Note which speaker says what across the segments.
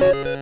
Speaker 1: Thank you.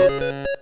Speaker 1: Thank you.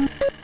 Speaker 2: you